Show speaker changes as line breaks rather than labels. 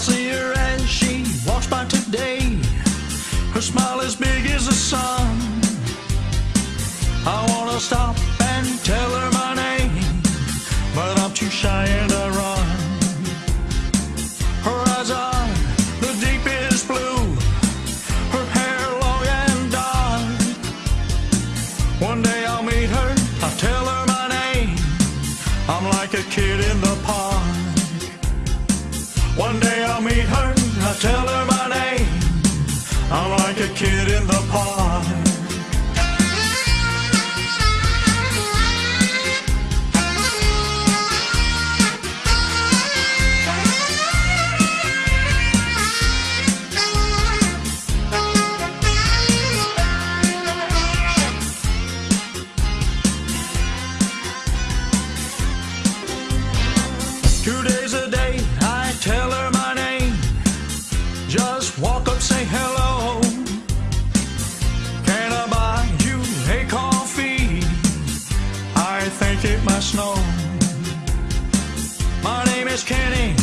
see her as she walks by today. Her smile as big as the sun. I wanna stop and tell her my name, but I'm too shy and I run. Her eyes are the deepest blue, her hair long and dark. One day I'll meet her, I'll tell her my name. I'm like a kid in the park. One day I tell her my name, I'm like a kid in the park. Today Just walk up, say hello. Can I buy you a coffee? I think it might snow. My name is Kenny.